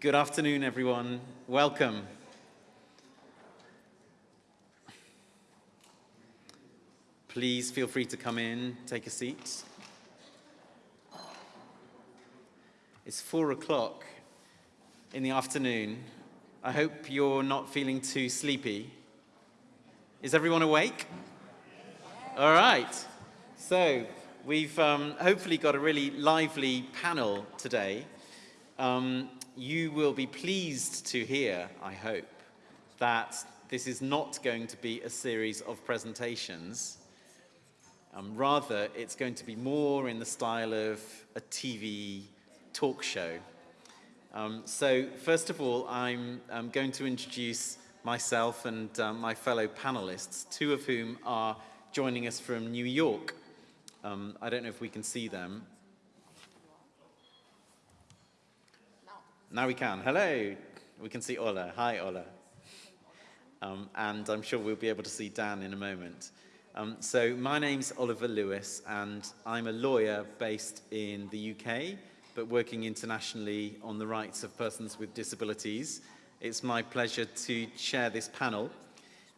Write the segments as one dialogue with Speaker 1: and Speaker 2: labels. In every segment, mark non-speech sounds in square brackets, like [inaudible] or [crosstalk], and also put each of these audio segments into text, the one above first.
Speaker 1: Good afternoon, everyone. Welcome. Please feel free to come in, take a seat. It's four o'clock in the afternoon. I hope you're not feeling too sleepy. Is everyone awake? All right. So we've um, hopefully got a really lively panel today. Um, you will be pleased to hear, I hope, that this is not going to be a series of presentations. Um, rather, it's going to be more in the style of a TV talk show. Um, so first of all, I'm, I'm, going to introduce myself and um, my fellow panelists, two of whom are joining us from New York. Um, I don't know if we can see them. Now we can. Hello. We can see Ola. Hi, Ola. Um, and I'm sure we'll be able to see Dan in a moment. Um, so my name's Oliver Lewis and I'm a lawyer based in the UK but working internationally on the rights of persons with disabilities. It's my pleasure to chair this panel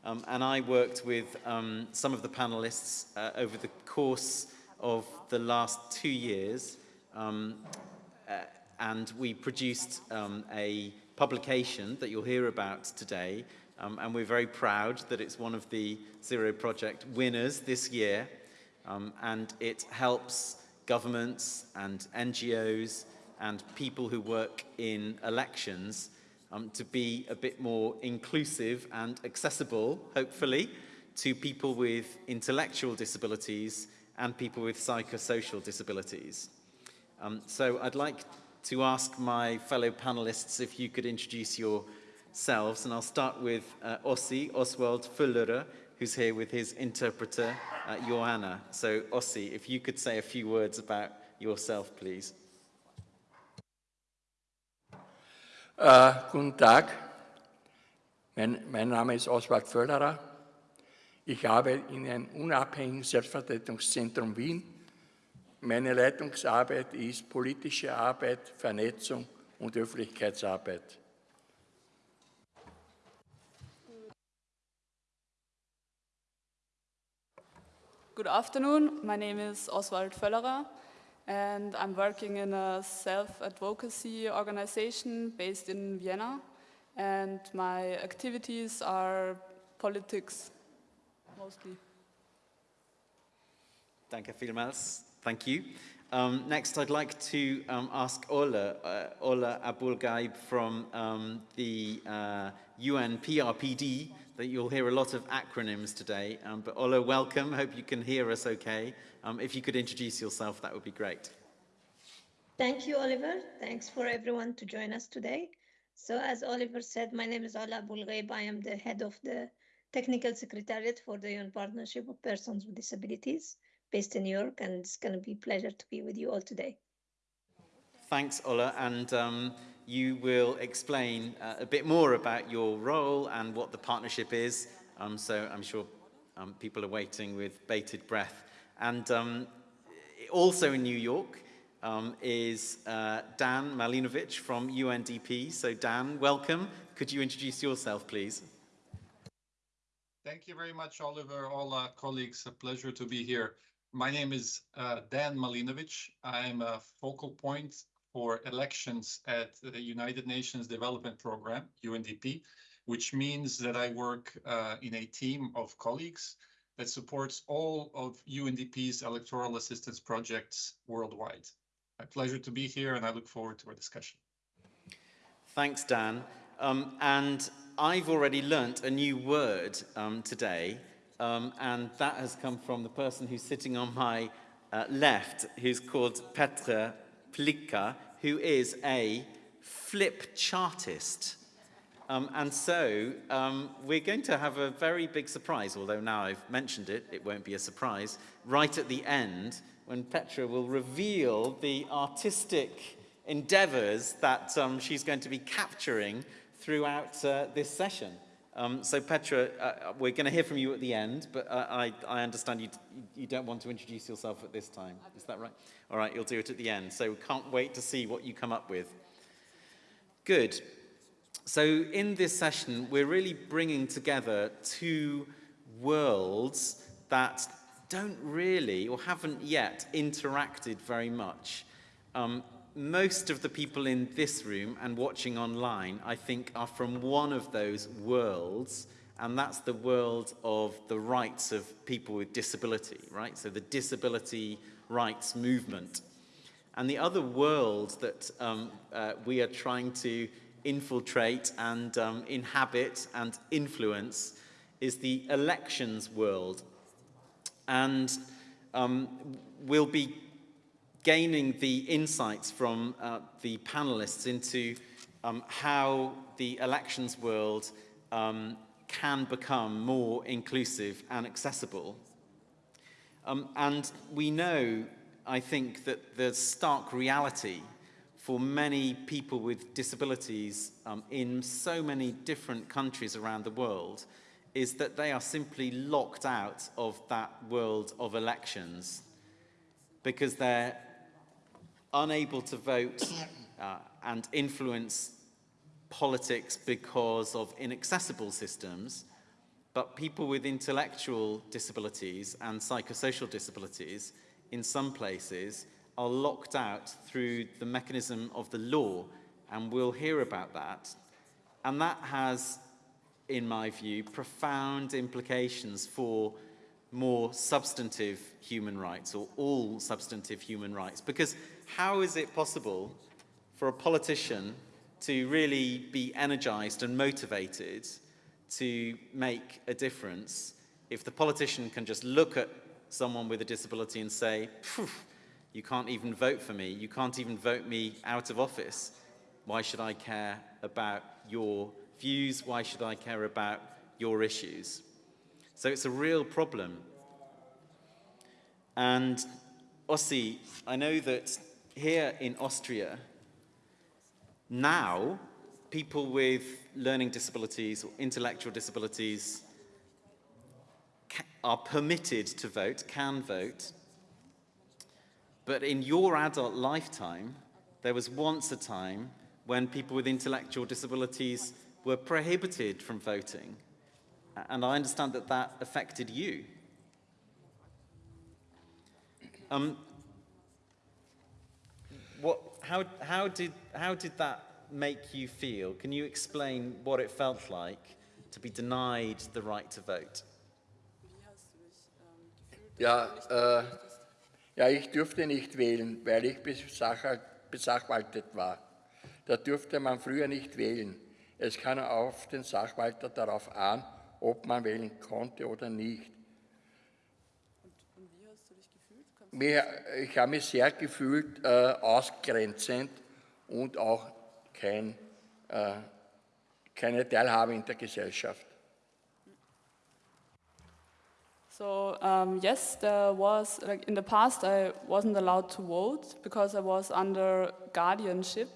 Speaker 1: um, and I worked with um, some of the panelists uh, over the course of the last two years um, uh, and we produced um, a publication that you'll hear about today um, and we're very proud that it's one of the Zero Project winners this year. Um, and it helps governments and NGOs and people who work in elections um, to be a bit more inclusive and accessible, hopefully, to people with intellectual disabilities and people with psychosocial disabilities. Um, so I'd like to ask my fellow panelists if you could introduce yourselves. and I'll start with uh, Ossi, Oswald Fullerer, who's here with his interpreter, uh, Johanna. So Ossi, if you could say a few words about yourself, please.
Speaker 2: Uh, guten Tag, mein, mein Name ist Oswald Völlerer. Ich arbeite in einem unabhängigen Selbstvertretungszentrum Wien. Meine Leitungsarbeit ist politische Arbeit, Vernetzung und Öffentlichkeitsarbeit.
Speaker 3: Good afternoon. My name is Oswald Völlerer and I'm working in a self-advocacy organization based in Vienna and my activities are politics mostly.
Speaker 1: Danke vielmals. Thank you. Um, next, I'd like to um, ask Ola, uh, Ola Abu Alghaib from um, the uh, UN PRPD, that you'll hear a lot of acronyms today. Um, but Ola, welcome. Hope you can hear us okay. Um, if you could introduce yourself, that would be great.
Speaker 4: Thank you, Oliver. Thanks for everyone to join us today. So as Oliver said, my name is Ola Abu Alghaib. I am the head of the Technical Secretariat for the UN Partnership of Persons with Disabilities based in New York. And it's going to be a pleasure to be with you all today.
Speaker 1: Thanks, Ola. And um, you will explain uh, a bit more about your role and what the partnership is. Um, so I'm sure um, people are waiting with bated breath. And um, also in New York um, is uh, Dan Malinovic from UNDP. So Dan, welcome. Could you introduce yourself, please?
Speaker 5: Thank you very much, Oliver, all our colleagues. A pleasure to be here. My name is uh, Dan Malinovic. I'm a focal point for elections at the United Nations Development Programme, UNDP, which means that I work uh, in a team of colleagues that supports all of UNDP's electoral assistance projects worldwide. My pleasure to be here and I look forward to our discussion.
Speaker 1: Thanks, Dan. Um, and I've already learnt a new word um, today, um, and that has come from the person who's sitting on my uh, left, who's called Petra Plikka, who is a flip chartist. Um, and so um, we're going to have a very big surprise, although now I've mentioned it, it won't be a surprise, right at the end when Petra will reveal the artistic endeavors that um, she's going to be capturing throughout uh, this session. Um, so Petra, uh, we're going to hear from you at the end, but uh, I, I understand you, you don't want to introduce yourself at this time. Is that right? All right, you'll do it at the end. So can't wait to see what you come up with. Good. So in this session, we're really bringing together two worlds that don't really or haven't yet interacted very much. Um, most of the people in this room and watching online, I think, are from one of those worlds, and that's the world of the rights of people with disability, right? So the disability rights movement. And the other world that um, uh, we are trying to infiltrate and um, inhabit and influence is the elections world. And um, we'll be gaining the insights from uh, the panelists into um, how the elections world um, can become more inclusive and accessible. Um, and we know, I think, that the stark reality for many people with disabilities um, in so many different countries around the world is that they are simply locked out of that world of elections because they're unable to vote uh, and influence politics because of inaccessible systems, but people with intellectual disabilities and psychosocial disabilities in some places are locked out through the mechanism of the law, and we'll hear about that. And that has, in my view, profound implications for more substantive human rights or all substantive human rights. Because how is it possible for a politician to really be energized and motivated to make a difference if the politician can just look at someone with a disability and say, you can't even vote for me, you can't even vote me out of office, why should I care about your views, why should I care about your issues? So it's a real problem. And Ossi, I know that here in Austria, now people with learning disabilities or intellectual disabilities are permitted to vote, can vote. But in your adult lifetime, there was once a time when people with intellectual disabilities were prohibited from voting. And I understand that that affected you. Um, what, how, how, did, how did that make you feel? Can you explain what it felt like to be denied the right to vote?
Speaker 2: Ja, äh, ja, ich durfte nicht wählen, weil ich besachwaltet war. Da durfte man früher nicht wählen. Es kam auf den Sachwalter darauf an, ob man wählen konnte oder nicht. Mir, ich habe mich sehr gefühlt äh, ausgrenzend und auch kein, äh, keine Teilhabe in der Gesellschaft.
Speaker 3: So um, yes, there was like in the past I wasn't allowed to vote because I was under guardianship,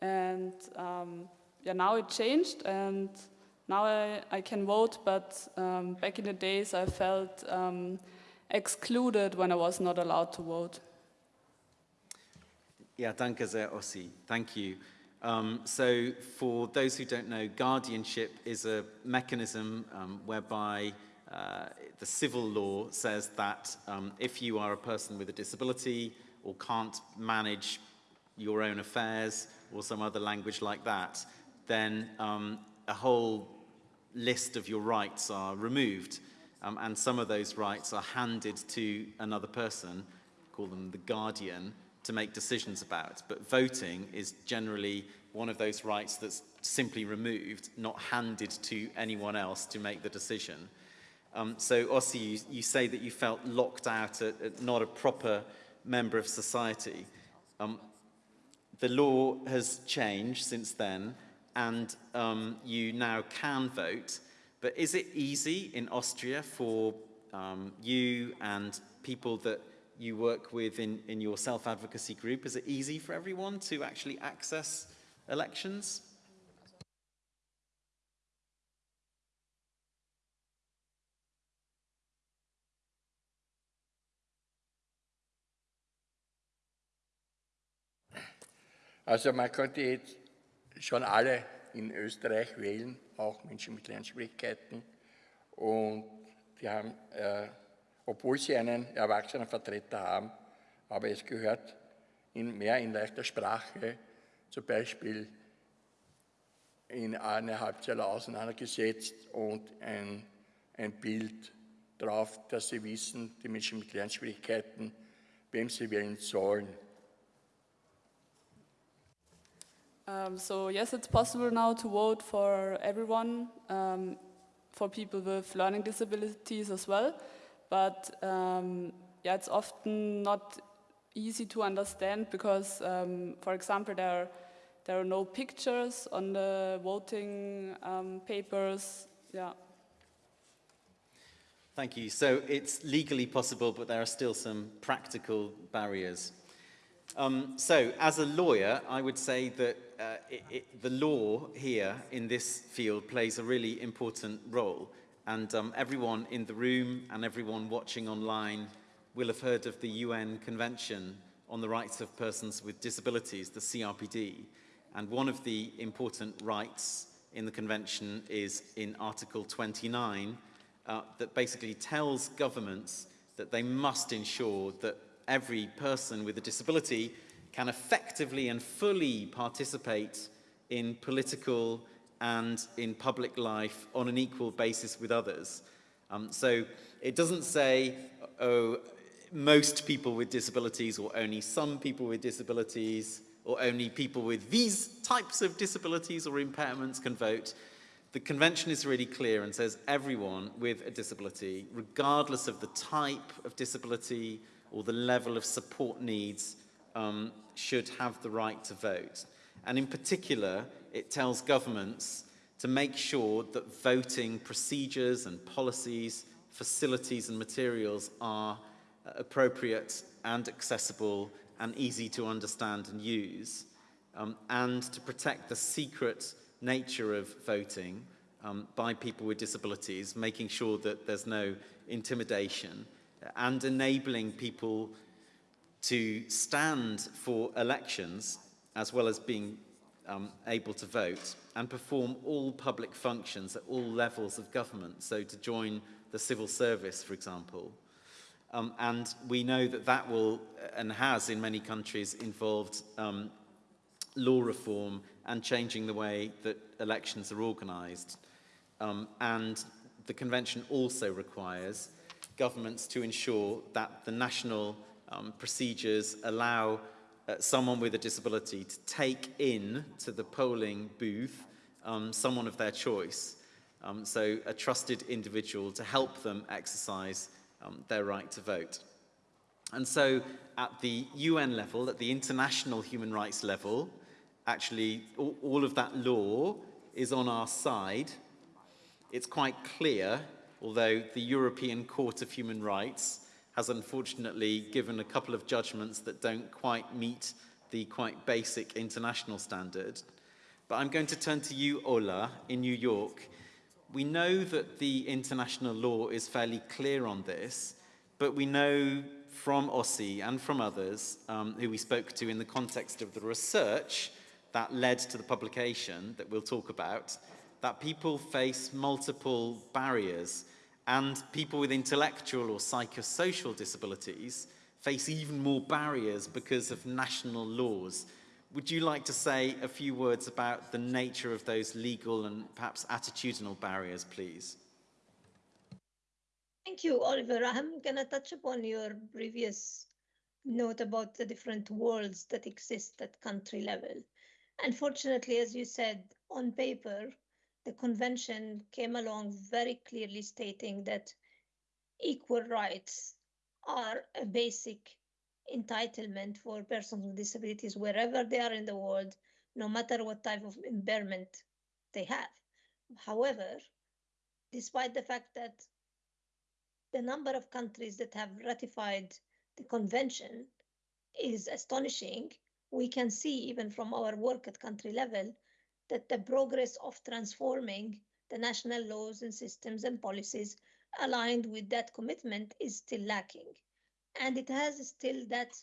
Speaker 3: and um, yeah, now it changed, and now I, I can vote. But um, back in the days, I felt excluded when I was not allowed to vote.
Speaker 1: Yeah, danke sehr, Ossi. Thank you. Um, so for those who don't know, guardianship is a mechanism um, whereby uh, the civil law says that um, if you are a person with a disability or can't manage your own affairs or some other language like that, then um, a whole list of your rights are removed. Um, and some of those rights are handed to another person, call them the guardian, to make decisions about. But voting is generally one of those rights that's simply removed, not handed to anyone else to make the decision. Um, so Ossi, you, you, say that you felt locked out, at, at not a proper member of society. Um, the law has changed since then, and um, you now can vote. But is it easy in Austria for um, you and people that you work with in, in your self-advocacy group? Is it easy for everyone to actually access elections?
Speaker 2: Also man könnte jetzt schon alle in Österreich wählen, auch Menschen mit Lernschwierigkeiten. Und die haben, äh, obwohl sie einen Erwachsenenvertreter haben, aber es gehört in, mehr in leichter Sprache, zum Beispiel in eine Halbzeile auseinandergesetzt und ein, ein Bild drauf, dass sie wissen, die Menschen mit Lernschwierigkeiten, wem sie wählen sollen.
Speaker 3: Um, so yes, it's possible now to vote for everyone, um, for people with learning disabilities as well. But um, yeah, it's often not easy to understand because, um, for example, there are, there are no pictures on the voting um, papers. Yeah.
Speaker 1: Thank you. So it's legally possible, but there are still some practical barriers. Um, so, as a lawyer, I would say that uh, it, it, the law here in this field plays a really important role. And um, everyone in the room and everyone watching online will have heard of the UN Convention on the Rights of Persons with Disabilities, the CRPD. And one of the important rights in the convention is in Article 29 uh, that basically tells governments that they must ensure that every person with a disability can effectively and fully participate in political and in public life on an equal basis with others. Um, so it doesn't say, oh, most people with disabilities or only some people with disabilities or only people with these types of disabilities or impairments can vote. The convention is really clear and says everyone with a disability, regardless of the type of disability or the level of support needs, um, should have the right to vote. And in particular, it tells governments to make sure that voting procedures and policies, facilities and materials are uh, appropriate and accessible and easy to understand and use, um, and to protect the secret nature of voting um, by people with disabilities, making sure that there's no intimidation, and enabling people to stand for elections as well as being um, able to vote and perform all public functions at all levels of government, so to join the civil service, for example. Um, and we know that that will, and has in many countries, involved um, law reform and changing the way that elections are organised. Um, and the convention also requires governments to ensure that the national um, procedures allow uh, someone with a disability to take in to the polling booth um, someone of their choice. Um, so a trusted individual to help them exercise um, their right to vote. And so at the UN level, at the international human rights level, actually all, all of that law is on our side. It's quite clear, although the European Court of Human Rights has unfortunately given a couple of judgments that don't quite meet the quite basic international standard. But I'm going to turn to you, Ola, in New York. We know that the international law is fairly clear on this, but we know from OSCE and from others um, who we spoke to in the context of the research that led to the publication that we'll talk about, that people face multiple barriers and people with intellectual or psychosocial disabilities face even more barriers because of national laws. Would you like to say a few words about the nature of those legal and perhaps attitudinal barriers, please?
Speaker 4: Thank you, Oliver. I'm going to touch upon your previous note about the different worlds that exist at country level. Unfortunately, as you said, on paper, the convention came along very clearly stating that equal rights are a basic entitlement for persons with disabilities wherever they are in the world, no matter what type of impairment they have. However, despite the fact that the number of countries that have ratified the convention is astonishing, we can see even from our work at country level that the progress of transforming the national laws and systems and policies aligned with that commitment is still lacking. And it has still that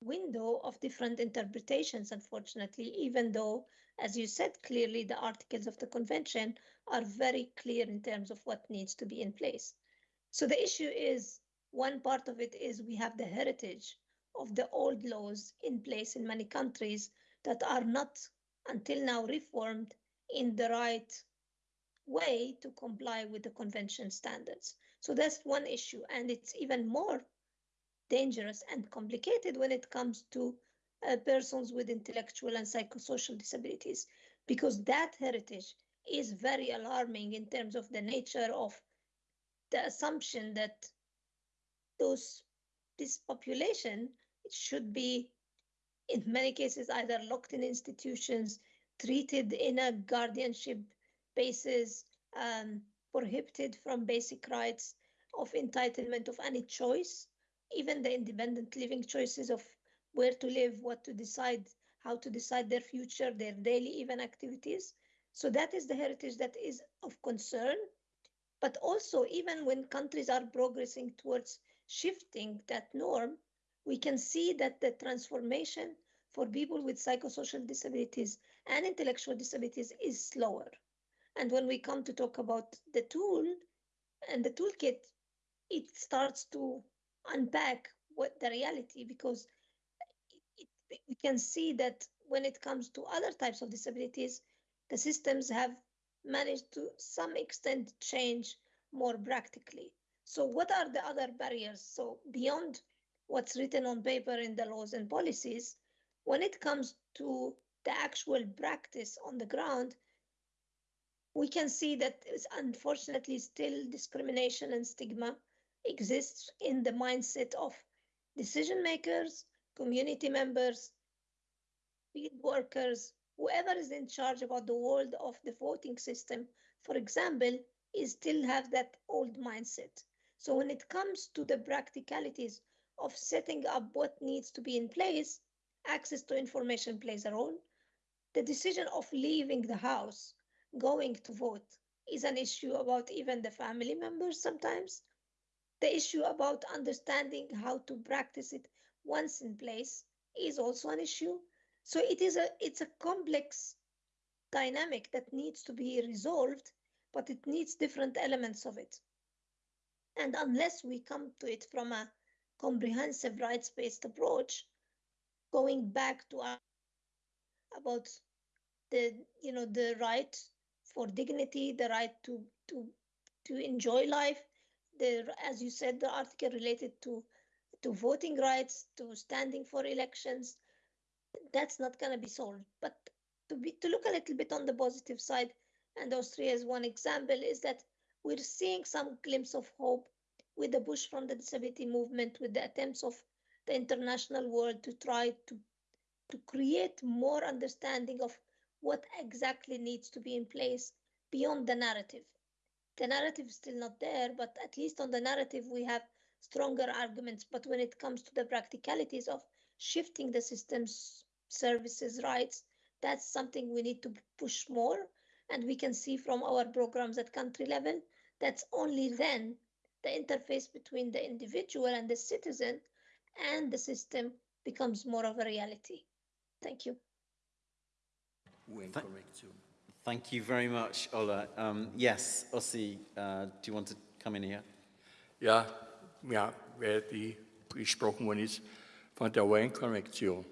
Speaker 4: window of different interpretations, unfortunately, even though, as you said clearly, the articles of the convention are very clear in terms of what needs to be in place. So the issue is one part of it is we have the heritage of the old laws in place in many countries that are not until now reformed in the right way to comply with the convention standards. So that's one issue. And it's even more dangerous and complicated when it comes to uh, persons with intellectual and psychosocial disabilities, because that heritage is very alarming in terms of the nature of the assumption that those this population should be in many cases either locked in institutions treated in a guardianship basis um, prohibited from basic rights of entitlement of any choice even the independent living choices of where to live what to decide how to decide their future their daily even activities. So that is the heritage that is of concern. But also, even when countries are progressing towards shifting that norm, we can see that the transformation for people with psychosocial disabilities and intellectual disabilities is slower. And when we come to talk about the tool and the toolkit, it starts to unpack what the reality because it, it, we can see that when it comes to other types of disabilities, the systems have managed to some extent change more practically. So what are the other barriers? So beyond what's written on paper in the laws and policies, when it comes to the actual practice on the ground, we can see that unfortunately still discrimination and stigma exists in the mindset of decision makers, community members, field workers, whoever is in charge about the world of the voting system, for example, is still have that old mindset. So when it comes to the practicalities of setting up what needs to be in place, access to information plays a role. The decision of leaving the house, going to vote, is an issue about even the family members sometimes. The issue about understanding how to practice it once in place is also an issue. So it is a it's a complex dynamic that needs to be resolved, but it needs different elements of it. And unless we come to it from a comprehensive rights-based approach, going back to about the you know the right for dignity, the right to to to enjoy life, the as you said, the article related to to voting rights, to standing for elections, that's not going to be solved. But to be to look a little bit on the positive side, and Austria is one example, is that we're seeing some glimpse of hope with the push from the disability movement, with the attempts of the international world to try to to create more understanding of what exactly needs to be in place beyond the narrative. The narrative is still not there, but at least on the narrative we have stronger arguments. But when it comes to the practicalities of shifting the system's services rights, that's something we need to push more. And we can see from our programs at country level, that's only then the interface between the individual and the citizen and the system becomes more of a reality. Thank you.
Speaker 1: Thank you very much, Ola. Um, yes, Ossi, uh, do you want to come in here?
Speaker 2: Ja, ja, weil die gesprochen worden ist von der UN-Konvention.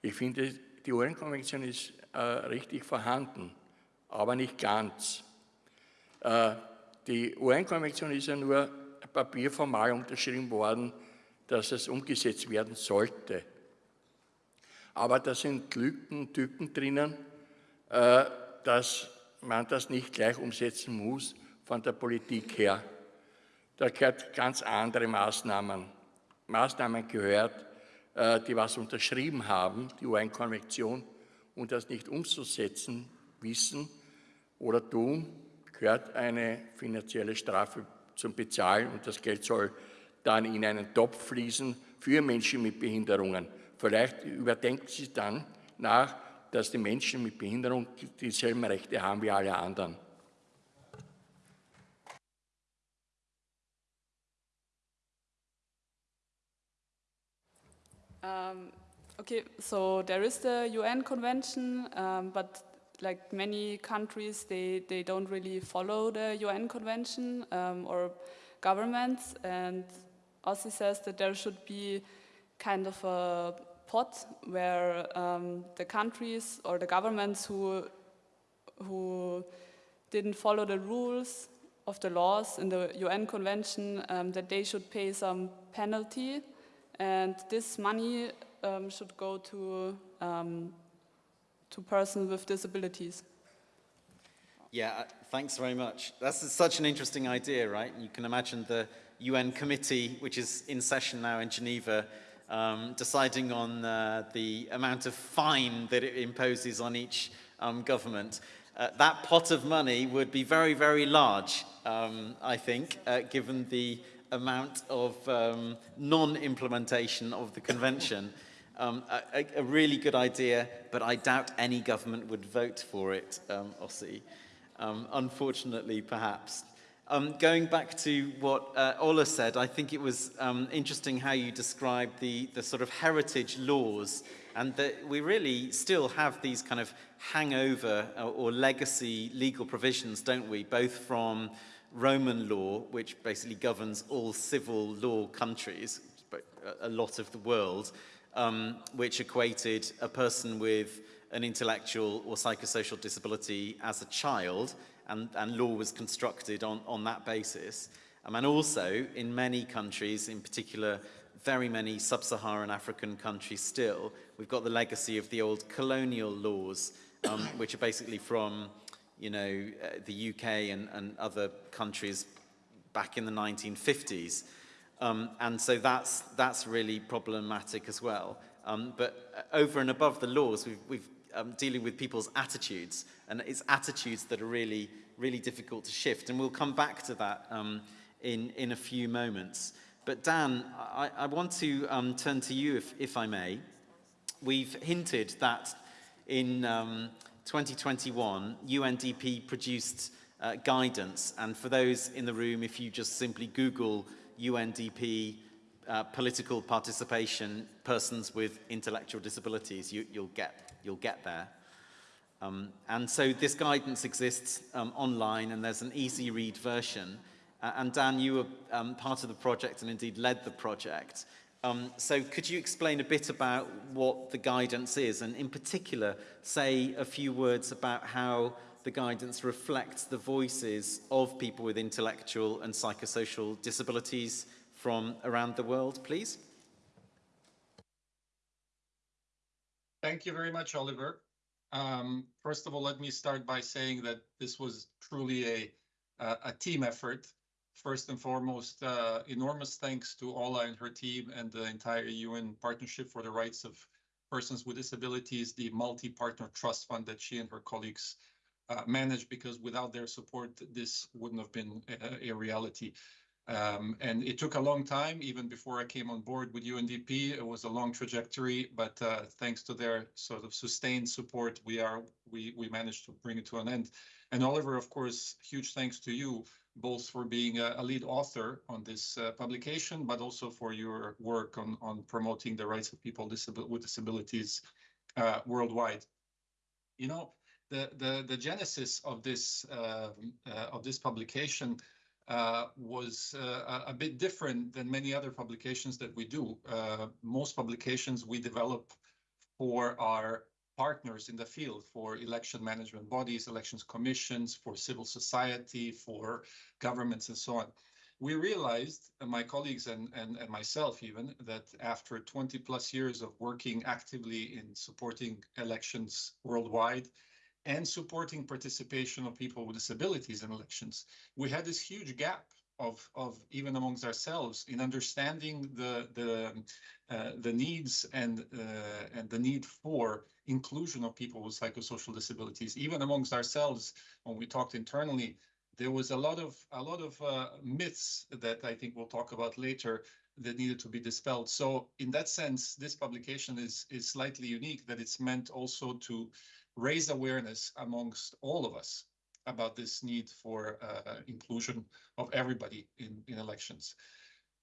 Speaker 2: Ich finde, die UN-Konvention ist äh, richtig vorhanden, aber nicht ganz. Äh, die UN-Konvention ist ja nur papierformal unterschrieben worden, dass es umgesetzt werden sollte. Aber da sind Lücken, Tücken drinnen, äh, dass man das nicht gleich umsetzen muss von der Politik her. Da gehört ganz andere Maßnahmen. Maßnahmen gehört, äh, die was unterschrieben haben, die UN-Konvention, und das nicht umzusetzen wissen oder tun, gehört eine finanzielle Strafe zum Bezahlen und das Geld soll dann in einen Topf fließen für Menschen mit Behinderungen. Vielleicht überdenken Sie dann nach, dass die Menschen mit Behinderung dieselben Rechte haben wie alle anderen.
Speaker 3: Um, okay, so there is the UN convention, um, but like many countries, they, they don't really follow the UN convention um, or governments. And Ossi says that there should be kind of a pot where um, the countries or the governments who, who didn't follow the rules of the laws in the UN convention, um, that they should pay some penalty. And this money um, should go to um, to persons with disabilities.
Speaker 1: Yeah, uh, thanks very much. That's such an interesting idea, right? You can imagine the UN committee, which is in session now in Geneva, um, deciding on uh, the amount of fine that it imposes on each um, government. Uh, that pot of money would be very, very large, um, I think, uh, given the amount of um, non-implementation of the convention. [laughs] Um, a, a, really good idea, but I doubt any government would vote for it, um, Ossi. Um, unfortunately, perhaps. Um, going back to what uh, Ola said, I think it was um, interesting how you described the, the sort of heritage laws and that we really still have these kind of hangover or, or legacy legal provisions, don't we, both from Roman law, which basically governs all civil law countries, a lot of the world, um, which equated a person with an intellectual or psychosocial disability as a child, and, and law was constructed on, on that basis. Um, and also, in many countries, in particular, very many sub-Saharan African countries still, we've got the legacy of the old colonial laws, um, [coughs] which are basically from, you know, uh, the UK and, and other countries back in the 1950s. Um, and so that's, that's really problematic as well. Um, but uh, over and above the laws, we've, we've um, dealing with people's attitudes, and it's attitudes that are really, really difficult to shift. And we'll come back to that um, in, in a few moments. But Dan, I, I want to um, turn to you, if, if I may. We've hinted that in um, 2021, UNDP produced uh, guidance, and for those in the room, if you just simply Google UNDP uh, political participation, persons with intellectual disabilities, you, will get, you'll get there. Um, and so this guidance exists um, online and there's an easy read version. Uh, and Dan, you were um, part of the project and indeed led the project. Um, so could you explain a bit about what the guidance is and in particular say a few words about how the guidance reflects the voices of people with intellectual and psychosocial disabilities from around the world, please?
Speaker 5: Thank you very much, Oliver. Um, first of all, let me start by saying that this was truly a, a, a team effort. First and foremost, uh, enormous thanks to Ola and her team and the entire UN Partnership for the Rights of Persons with Disabilities, the multi-partner trust fund that she and her colleagues uh, managed because without their support, this wouldn't have been a, a reality. Um, and it took a long time, even before I came on board with UNDP. It was a long trajectory, but uh, thanks to their sort of sustained support, we are we we managed to bring it to an end. And Oliver, of course, huge thanks to you both for being a, a lead author on this uh, publication, but also for your work on on promoting the rights of people with disabilities uh, worldwide. You know, the, the, the genesis of this, uh, uh, of this publication uh, was uh, a bit different than many other publications that we do. Uh, most publications we develop for our partners in the field, for election management bodies, elections commissions, for civil society, for governments, and so on. We realized, uh, my colleagues and, and, and myself even, that after 20 plus years of working actively in supporting elections worldwide, and supporting participation of people with disabilities in elections. We had this huge gap of, of even amongst ourselves in understanding the the uh, the needs and uh, and the need for inclusion of people with psychosocial disabilities. Even amongst ourselves, when we talked internally, there was a lot of a lot of uh, myths that I think we'll talk about later that needed to be dispelled. So in that sense, this publication is is slightly unique that it's meant also to raise awareness amongst all of us about this need for uh, inclusion of everybody in, in elections.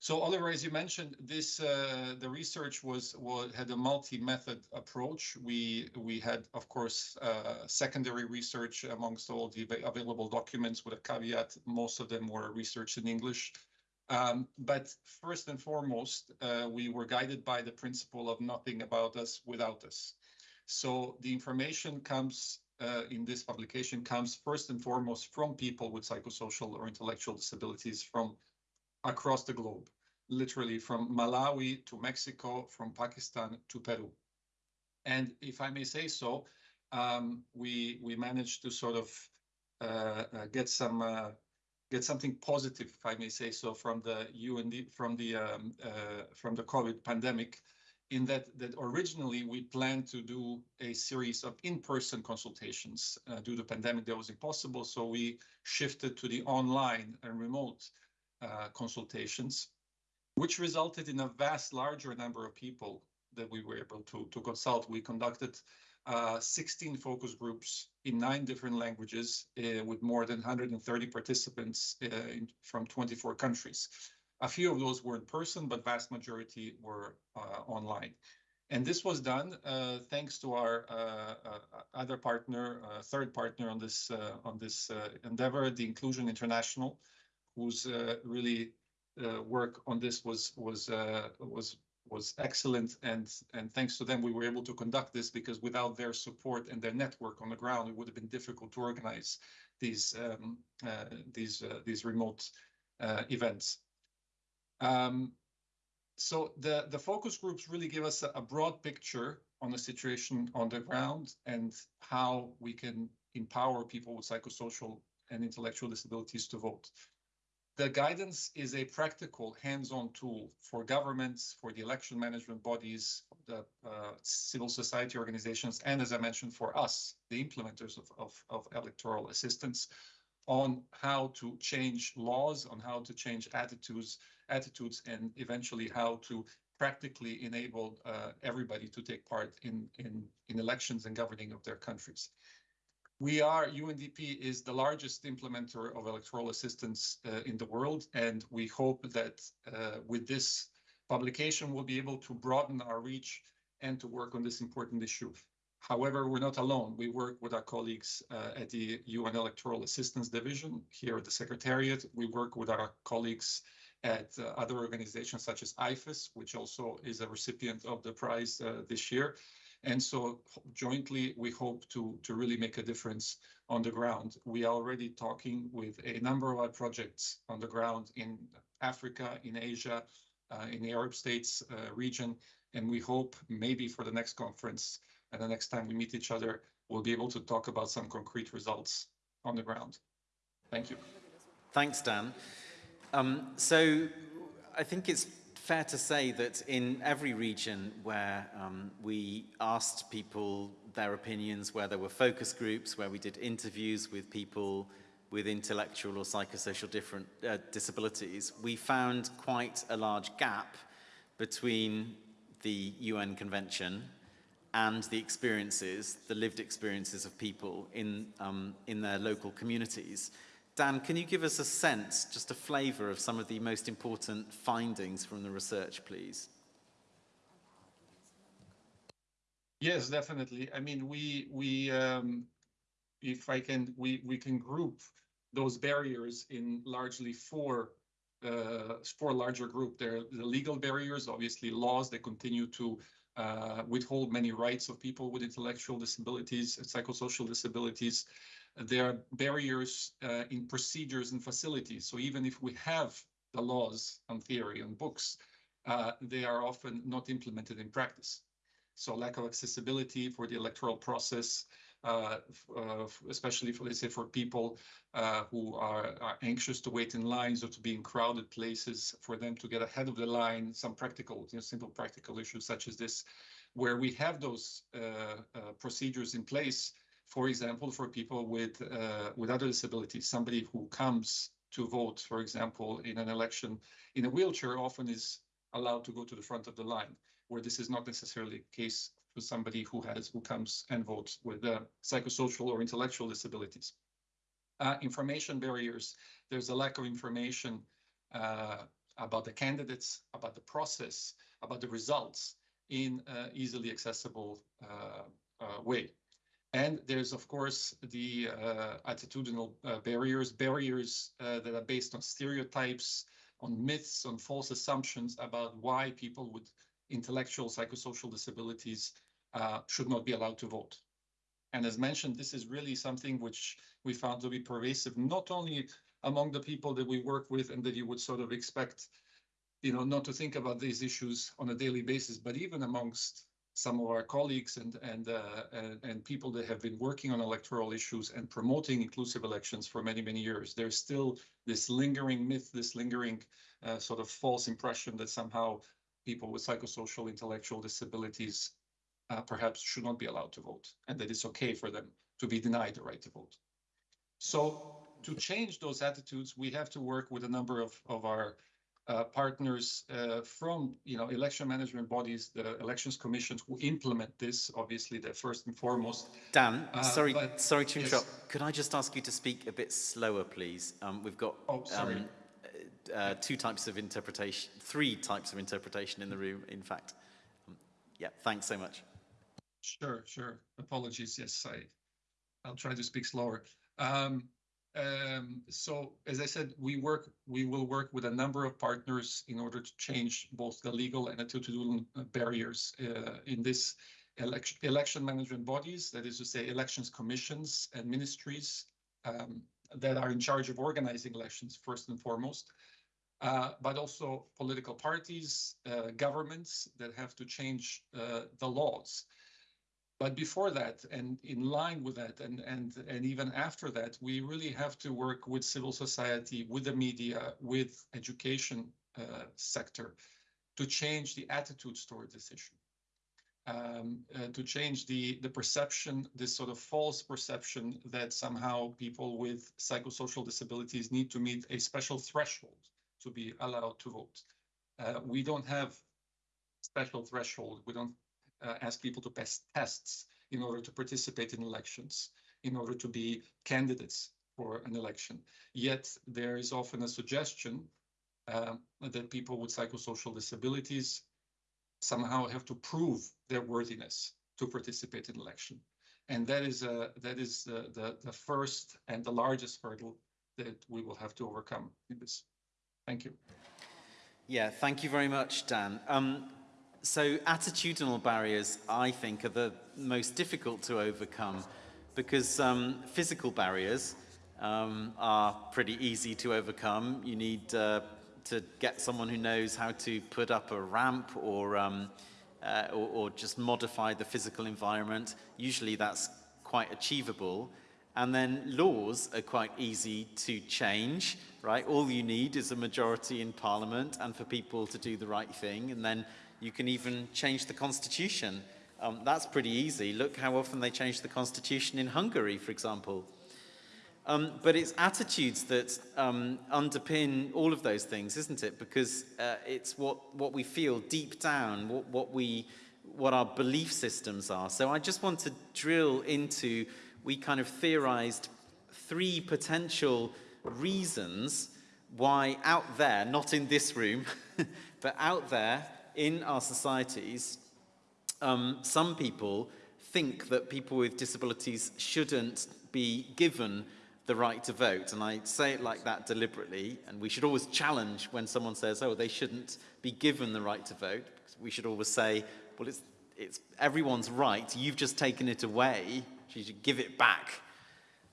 Speaker 5: So Oliver, as you mentioned, this uh, the research was, was had a multi-method approach. We we had, of course, uh, secondary research amongst all the available documents with a caveat. Most of them were research in English. Um, but first and foremost, uh, we were guided by the principle of nothing about us without us. So the information comes uh, in this publication comes first and foremost from people with psychosocial or intellectual disabilities from across the globe, literally from Malawi to Mexico, from Pakistan to Peru. And if I may say so, um, we we managed to sort of uh, uh, get some uh, get something positive, if I may say so, from the UND from the um, uh, from the COVID pandemic, in that that originally we planned to do a series of in-person consultations. Uh, due to the pandemic, that was impossible, so we shifted to the online and remote uh, consultations, which resulted in a vast larger number of people that we were able to, to consult. We conducted uh, 16 focus groups in nine different languages uh, with more than 130 participants uh, in, from 24 countries. A few of those were in person, but vast majority were uh, online. And this was done uh, thanks to our other partner, third partner on this on this endeavor, the Inclusion International, whose uh, really uh, work on this was was uh, was was excellent and and thanks to them we were able to conduct this because without their support and their network on the ground it would have been difficult to organize these um, uh, these uh, these remote uh, events um, so the the focus groups really give us a, a, broad picture on the situation on the ground and how we can empower people with psychosocial and intellectual disabilities to vote. The guidance is a practical hands-on tool for governments, for the election management bodies, the uh, civil society organizations, and as I mentioned, for us, the implementers of, of, of electoral assistance on how to change laws, on how to change attitudes, attitudes, and eventually how to practically enable uh, everybody to take part in, in, in elections and governing of their countries. We are, UNDP is the largest implementer of electoral assistance uh, in the world, and we hope that uh, with this publication, we'll be able to broaden our reach and to work on this important issue. However, we're not alone. We work with our colleagues uh, at the UN Electoral Assistance Division here at the Secretariat. We work with our colleagues at uh, other organizations such as IFES, which also is a recipient of the prize uh, this year. And so jointly, we hope to, to really make a difference on the ground. We are already talking with a number of our projects on the ground in Africa, in Asia, uh, in the Arab states uh, region. And we hope maybe for the next conference and the next time we meet each other, we'll be able to talk about some concrete results on the ground. Thank you.
Speaker 1: Thanks, Dan. Um, so I think it's fair to say that in every region where um, we asked people their opinions, where there were focus groups, where we did interviews with people with intellectual or psychosocial different uh, disabilities, we found quite a large gap between the UN Convention and the experiences, the lived experiences of people in, um, in their local communities. Dan, can you give us a sense, just a flavour of some of the most important findings from the research, please?
Speaker 5: Yes, definitely. I mean, we we um, if I can, we we can group those barriers in largely four uh, four larger group. There are the legal barriers, obviously laws that continue to uh, withhold many rights of people with intellectual disabilities and psychosocial disabilities there are barriers uh, in procedures and facilities. So even if we have the laws and theory and books, uh, they are often not implemented in practice. So lack of accessibility for the electoral process, uh, uh especially for, let's say, for people uh, who are, are, anxious to wait in lines or to be in crowded places, for them to get ahead of the line, some practical, you know, simple practical issues such as this, where we have those uh, procedures in place, for example, for people with uh, with other disabilities, somebody who comes to vote, for example, in an election in a wheelchair often is allowed to go to the front of the line, where this is not necessarily the case for somebody who has who comes and votes with uh, psychosocial or intellectual disabilities. Uh, information barriers. There's a lack of information uh, about the candidates, about the process, about the results in easily accessible uh, uh, way. And there's, of course, the uh, attitudinal uh, barriers, barriers uh, that are based on stereotypes, on myths, on false assumptions about why people with intellectual psychosocial disabilities uh, should not be allowed to vote. And as mentioned, this is really something which we found to be pervasive, not only among the people that we work with and that you would sort of expect, you know, not to think about these issues on a daily basis, but even amongst some of our colleagues and and, uh, and and people that have been working on electoral issues and promoting inclusive elections for many many years. There's still this lingering myth, this lingering uh, sort of false impression that somehow people with psychosocial intellectual disabilities uh, perhaps should not be allowed to vote and that it's okay for them to be denied the right to vote. So to change those attitudes, we have to work with a number of, of our uh, partners uh, from you know election management bodies, the elections commissions who implement this. Obviously, they're first and foremost.
Speaker 1: Dan,
Speaker 5: Uh,
Speaker 1: sorry,
Speaker 5: but-
Speaker 1: sorry to
Speaker 5: yes.
Speaker 1: interrupt. Could I just ask you to speak a bit slower, please? Um, we've got
Speaker 5: Oh,
Speaker 1: um, uh, two types of interpretation, three types of interpretation in the room, in fact. Um, yeah, thanks so much.
Speaker 5: Sure, sure. Apologies. Yes, I, I'll try to speak slower. Um, um, so as I said, we work, we will work with a number of partners in order to change both the legal and attitudinal barriers uh, in this election, election management bodies, that is to say, elections commissions and ministries um, that are in charge of organizing elections first and foremost. Uh, but also political parties, uh, governments that have to change uh, the laws. But before that, and in line with that, and and and even after that, we really have to work with civil society, with the media, with education uh, sector, to change the attitudes toward this issue, um, uh, to change the the perception, this sort of false perception that somehow people with psychosocial disabilities need to meet a special threshold to be allowed to vote. Uh, we don't have special threshold. We don't ask people to pass tests in order to participate in elections, in order to be candidates for an election. Yet there is often a suggestion um, that people with psychosocial disabilities somehow have to prove their worthiness to participate in election. And that is, uh, that is the, the, the first and the largest hurdle that we will have to overcome in this. Thank you.
Speaker 1: Yeah, thank you very much, Dan. Um, so attitudinal barriers, I think, are the most difficult to overcome because um, physical barriers um, are pretty easy to overcome. You need uh, to get someone who knows how to put up a ramp or, um, uh, or, or just modify the physical environment. Usually that's quite achievable. And then laws are quite easy to change, right? All you need is a majority in parliament and for people to do the right thing. And then you can even change the constitution. Um, that's pretty easy. Look how often they change the constitution in Hungary, for example. Um, but it's attitudes that um, underpin all of those things, isn't it? Because uh, it's what, what we feel deep down, what, what, we, what our belief systems are. So I just want to drill into, we kind of theorized three potential reasons why out there, not in this room, [laughs] but out there in our societies, um, some people think that people with disabilities shouldn't be given the right to vote. And I say it like that deliberately. And we should always challenge when someone says, oh, they shouldn't be given the right to vote. We should always say, well, it's, it's everyone's right. You've just taken it away. You should give it back.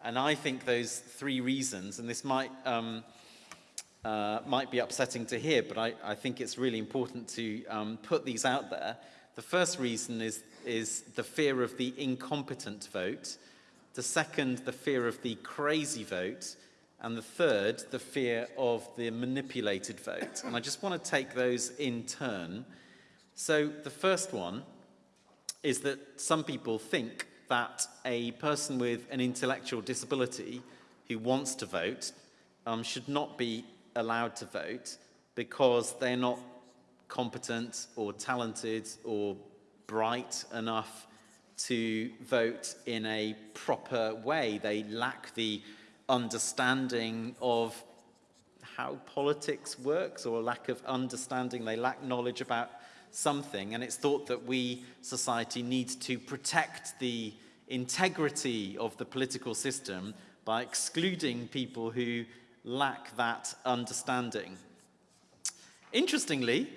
Speaker 1: And I think those three reasons, and this might, um, uh, might be upsetting to hear, but I, I think it's really important to um, put these out there. The first reason is, is the fear of the incompetent vote. The second, the fear of the crazy vote. And the third, the fear of the manipulated vote. And I just want to take those in turn. So the first one is that some people think that a person with an intellectual disability who wants to vote um, should not be allowed to vote because they're not competent or talented or bright enough to vote in a proper way. They lack the understanding of how politics works or a lack of understanding. They lack knowledge about something, and it's thought that we, society, need to protect the integrity of the political system by excluding people who lack that understanding. Interestingly,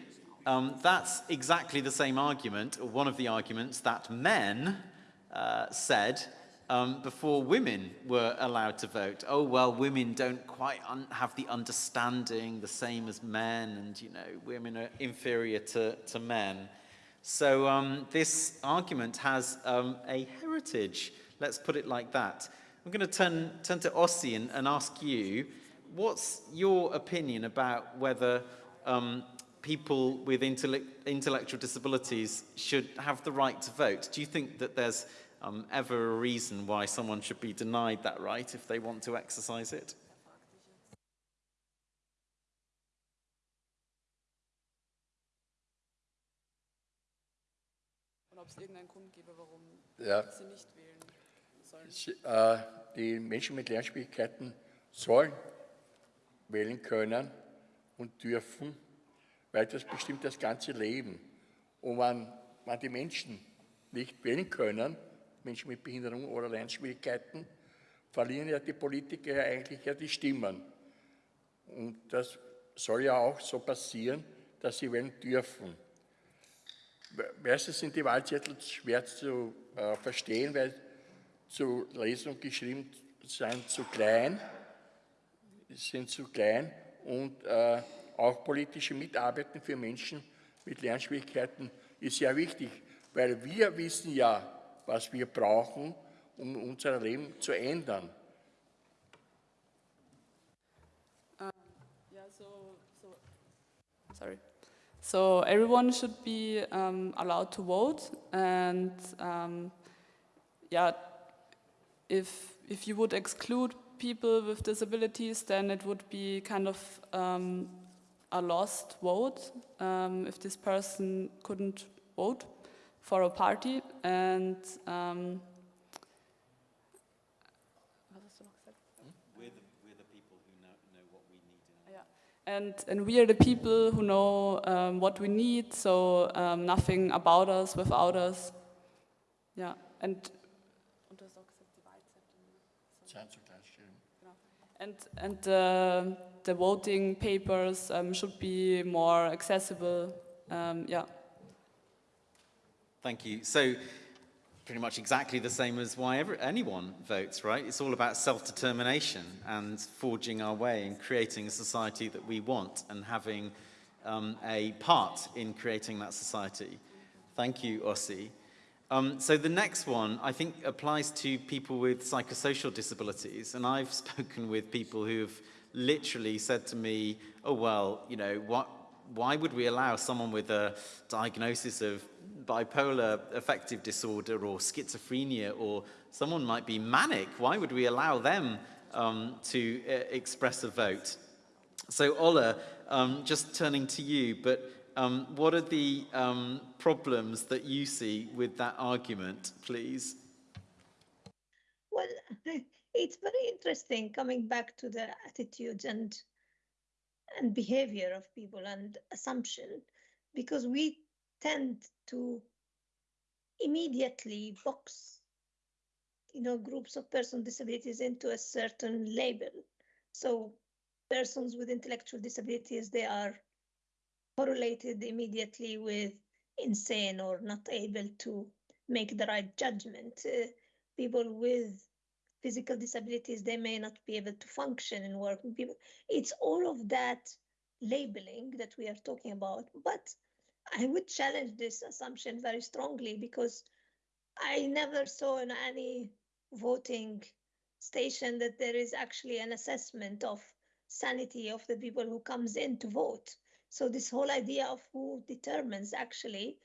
Speaker 1: um, that's exactly the same argument, or one of the arguments that men uh, said um, before women were allowed to vote. Oh, well, women don't quite have the understanding the same as men, and, you know, women are inferior to, to men. So um, this argument has um, a heritage, let's put it like that. I'm going to turn, turn to Ossi and, and ask you, what's your opinion about whether um, people with intellect, intellectual disabilities should have the right to vote? Do you think that there's um, ever a reason why someone should be denied that right if they want to exercise it?
Speaker 2: ja. Äh, die Menschen mit Lernschwierigkeiten sollen wählen können und dürfen, weil das bestimmt das ganze Leben. Und wenn, wenn die Menschen nicht wählen können, Menschen mit Behinderung oder Lernschwierigkeiten, verlieren ja die Politiker ja eigentlich ja die Stimmen. Und das soll ja auch so passieren, dass sie wählen dürfen. Meistens sind die Wahlzettel schwer zu äh, verstehen, weil zu lesen und geschrieben sind zu klein, sind zu klein und äh, auch politische Mitarbeiten für Menschen mit Lernschwierigkeiten ist sehr wichtig, weil wir wissen ja, was wir brauchen, um unser Leben zu ändern.
Speaker 3: So, so, sorry. So everyone should be um, allowed to vote, and um, yeah, if if you would exclude people with disabilities, then it would be kind of um, a lost vote um, if this person couldn't vote for a party. And um, And, and we are the people who know um, what we need, so um, nothing about us without us. Yeah, and and and uh, the voting papers um, should be more accessible. Um, yeah.
Speaker 1: Thank you. So pretty much exactly the same as why ever, anyone votes, right? It's all about self-determination and forging our way and creating a society that we want and having um, a part in creating that society. Thank you, Ossi. Um, so the next one, I think, applies to people with psychosocial disabilities. And I've [laughs] spoken with people who have literally said to me, oh, well, you know, what, why would we allow someone with a diagnosis of bipolar affective disorder or schizophrenia or someone might be manic, why would we allow them um, to uh, express a vote? So Ola, um, just turning to you, but um, what are the um, problems that you see with that argument, please?
Speaker 4: Well, [laughs] it's very interesting coming back to the attitudes and and behavior of people and assumption because we tend to immediately box you know groups of persons with disabilities into a certain label so persons with intellectual disabilities they are correlated immediately with insane or not able to make the right judgment. Uh, people with physical disabilities they may not be able to function and work. People it's all of that labeling that we are talking about. But I would challenge this assumption very strongly because I never saw in any voting station that there is actually an assessment of sanity of the people who comes in to vote. So this whole idea of who determines actually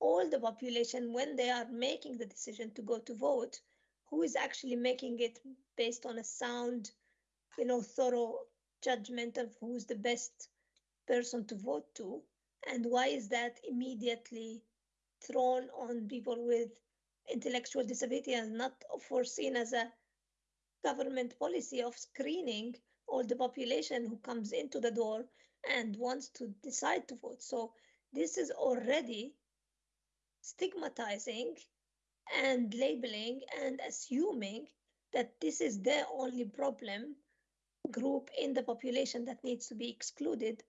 Speaker 4: all the population when they are making the decision to go to vote, who is actually making it based on a sound, you know, thorough judgment of who's the best person to vote to? And why is that immediately thrown on people with intellectual disability and not foreseen as a government policy of screening all the population who comes into the door and wants to decide to vote. So this is already stigmatizing and labeling and assuming that this is the only problem group in the population that needs to be excluded.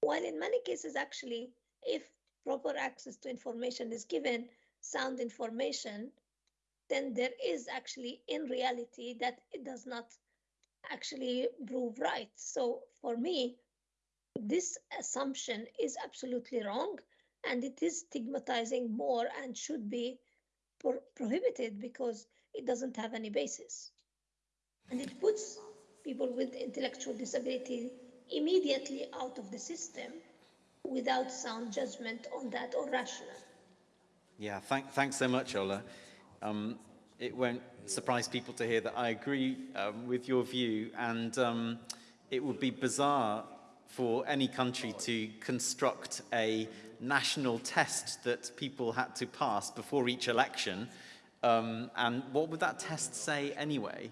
Speaker 4: While in many cases, actually, if proper access to information is given, sound information, then there is actually in reality that it does not actually prove right. So for me, this assumption is absolutely wrong and it is stigmatizing more and should be pro- prohibited because it doesn't have any basis. And it puts people with intellectual disability immediately out of the system without sound judgment on that or rational.
Speaker 1: Yeah, thank, thanks so much, Ola. Um, it won't surprise people to hear that I agree um, with your view, and um, it would be bizarre for any country to construct a national test that people had to pass before each election. Um, and what would that test say anyway?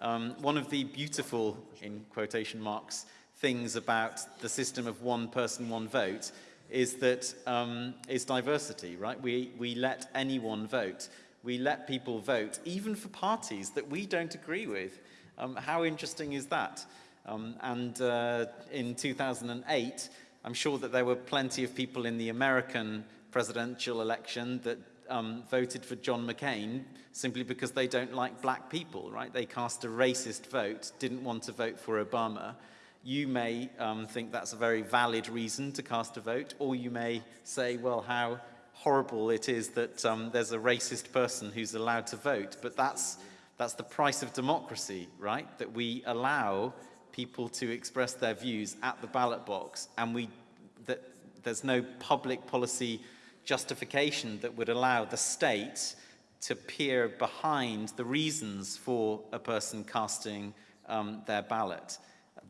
Speaker 1: Um, one of the beautiful, in quotation marks, things about the system of one person, one vote is that um, diversity, right? We, we let anyone vote. We let people vote, even for parties that we don't agree with. Um, how interesting is that? Um, and uh, in 2008, I'm sure that there were plenty of people in the American presidential election that um, voted for John McCain simply because they don't like black people, right? They cast a racist vote, didn't want to vote for Obama. You may um, think that's a very valid reason to cast a vote, or you may say, well, how horrible it is that um, there's a racist person who's allowed to vote. But that's, that's the price of democracy, right? That we allow people to express their views at the ballot box, and we, that there's no public policy justification that would allow the state to peer behind the reasons for a person casting um, their ballot.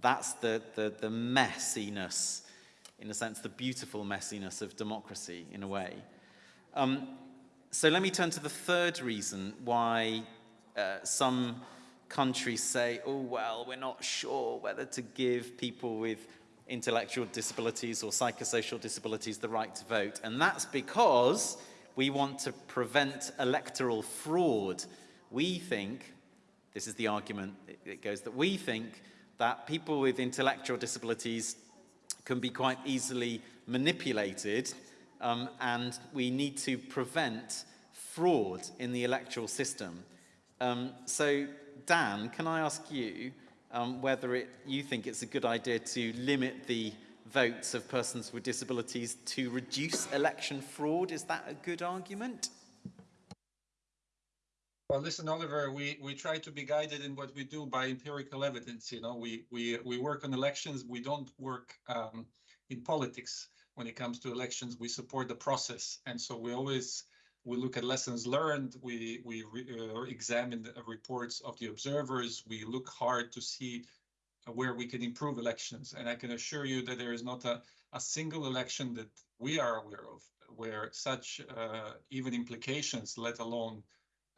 Speaker 1: That's the, the, the messiness, in a sense, the beautiful messiness of democracy, in a way. Um, so let me turn to the third reason why uh, some countries say, oh, well, we're not sure whether to give people with intellectual disabilities or psychosocial disabilities the right to vote. And that's because we want to prevent electoral fraud. We think, this is the argument, it goes that we think that people with intellectual disabilities can be quite easily manipulated um, and we need to prevent fraud in the electoral system. Um, so Dan, can I ask you um, whether it, you think it's a good idea to limit the votes of persons with disabilities to reduce election fraud? Is that a good argument?
Speaker 5: Well, listen, Oliver, we, we try to be guided in what we do by empirical evidence. You know, we, we, we work on elections. We don't work um, in politics when it comes to elections. We support the process. And so we always we look at lessons learned, we, we uh, examine the reports of the observers, we look hard to see where we can improve elections. And I can assure you that there is not a, a single election that we are aware of where such uh, even implications, let alone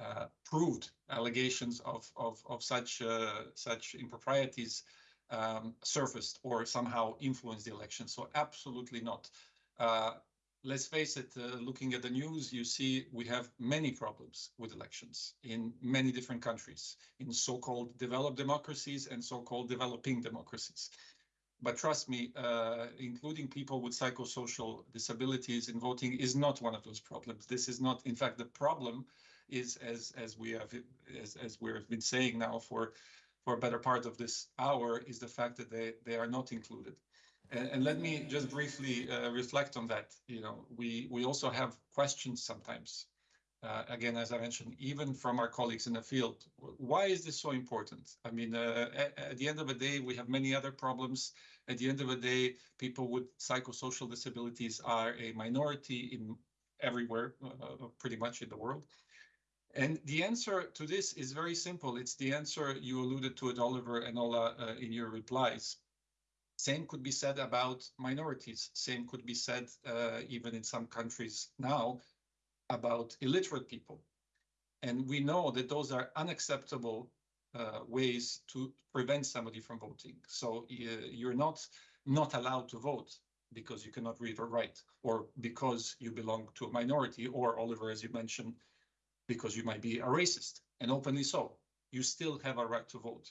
Speaker 5: uh, proved allegations of, of, of such, uh, such improprieties um, surfaced or somehow influenced the election. So absolutely not. Uh, let's face it, uh, looking at the news, you see we have many problems with elections in many different countries, in so-called developed democracies and so-called developing democracies. But trust me, uh, including people with psychosocial disabilities in voting is not one of those problems. This is not, in fact, the problem is as as we have as as we've been saying now for for a better part of this hour is the fact that they they are not included. And, and let me just briefly uh, reflect on that. You know, we we also have questions sometimes. Uh, again, as I mentioned, even from our colleagues in the field, why is this so important? I mean, uh, at, at, the end of the day, we have many other problems. At the end of the day, people with psychosocial disabilities are a minority in everywhere, uh, uh, pretty much in the world. And the answer to this is very simple. It's the answer you alluded to it, Oliver and Ola, uh, in your replies. Same could be said about minorities. Same could be said uh, even in some countries now about illiterate people. And we know that those are unacceptable uh, ways to prevent somebody from voting. So uh, you're not not allowed to vote because you cannot read or write, or because you belong to a minority, or Oliver, as you mentioned, because you might be a racist, and openly so. You still have a right to vote.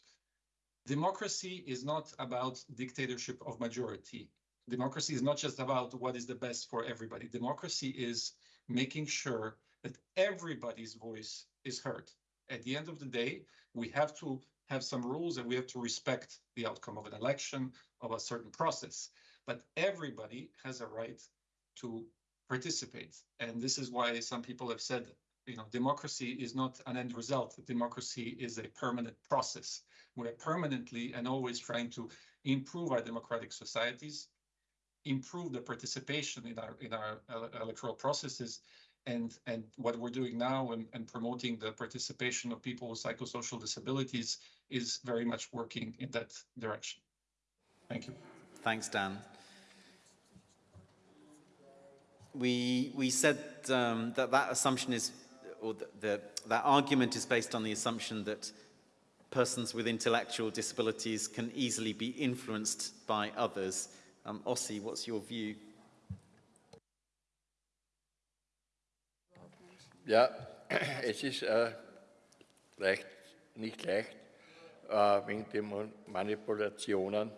Speaker 5: Democracy is not about dictatorship of majority. Democracy is not just about what is the best for everybody. Democracy is making sure that everybody's voice is heard. At the end of the day, we have to have some rules and we have to respect the outcome of an election, of a certain process. But everybody has a right to participate. And this is why some people have said, you know, democracy is not an end result. Democracy is a permanent process. We're permanently and always trying to improve our democratic societies, improve the participation in our in our electoral processes, and and what we're doing now and, and promoting the participation of people with psychosocial disabilities is very much working in that direction. Thank you.
Speaker 1: Thanks, Dan. We we said um, that that assumption is, or the, the, that argument is based on the assumption that persons with intellectual disabilities can easily be influenced by others. Um, Ossi, what's your view?
Speaker 2: Ja, [clears throat] es ist äh, leicht, nicht leicht äh, wegen den Manipulationen.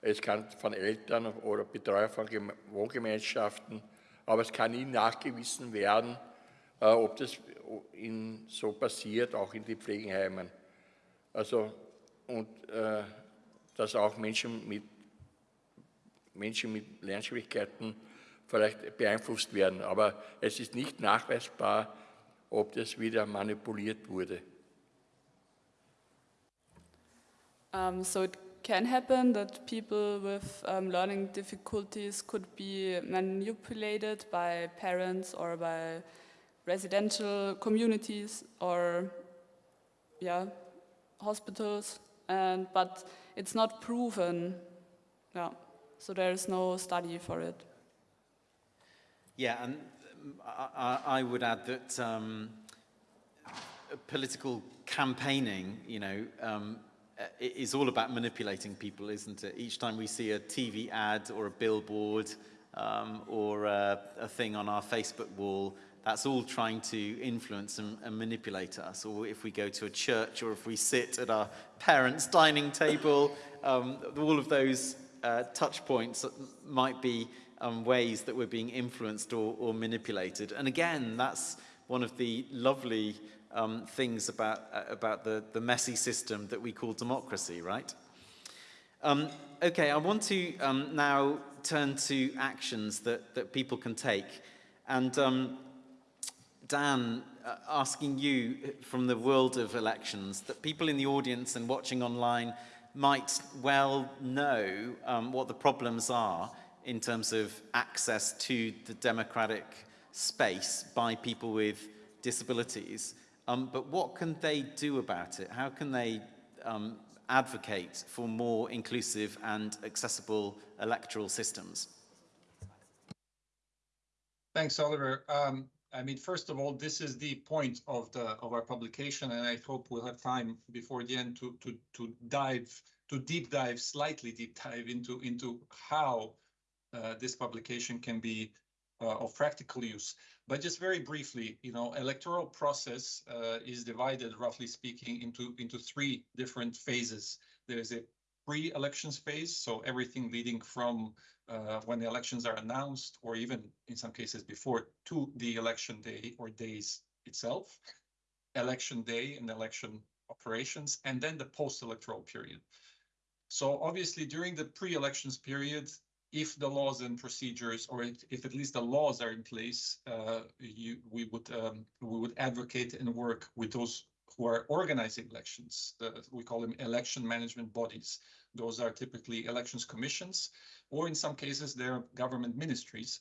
Speaker 2: Es kann von Eltern oder Betreuer von Wohngemeinschaften, aber es kann nie nachgewiesen werden, äh, ob das in, so passiert, auch in den Pflegeheimen. Also, und äh, dass auch Menschen mit, Menschen mit Lernschwierigkeiten vielleicht beeinflusst werden. Aber es ist nicht nachweisbar, ob das wieder manipuliert wurde.
Speaker 3: Um, so it can happen that people with um, learning difficulties could be manipulated by parents or by residential communities or yeah hospitals and but it's not proven yeah so there is no study for it
Speaker 1: Yeah, and I, I would add that um, political campaigning, you know, um, is all about manipulating people, isn't it? Each time we see a TV ad or a billboard um, or a, a thing on our Facebook wall, that's all trying to influence and, and manipulate us. Or if we go to a church or if we sit at our parents' dining table, um, all of those uh, touch points might be um, ways that we're being influenced or, or manipulated. And again, that's one of the lovely um, things about, uh, about the, the messy system that we call democracy, right? Um, okay, I want to um, now turn to actions that, that people can take. And um, Dan, uh, asking you from the world of elections, that people in the audience and watching online might well know um, what the problems are in terms of access to the democratic space by people with disabilities. Um, but what can they do about it? How can they um, advocate for more inclusive and accessible electoral systems?
Speaker 5: Thanks, Oliver. Um, I mean, first of all, this is the point of the of our publication, and I hope we'll have time before the end to to to dive to deep dive, slightly deep dive into into how uh, this publication can be uh, of practical use. But just very briefly, you know, electoral process uh, is divided, roughly speaking, into, into three different phases. There's a pre-elections phase, so everything leading from uh, when the elections are announced, or even in some cases before, to the election day or days itself, election day and election operations, and then the post-electoral period. So obviously during the pre-elections period, if the laws and procedures, or if at least the laws are in place, uh, you, we would um, we would advocate and work with those who are organizing elections. The, we call them election management bodies. Those are typically elections commissions, or in some cases they're government ministries,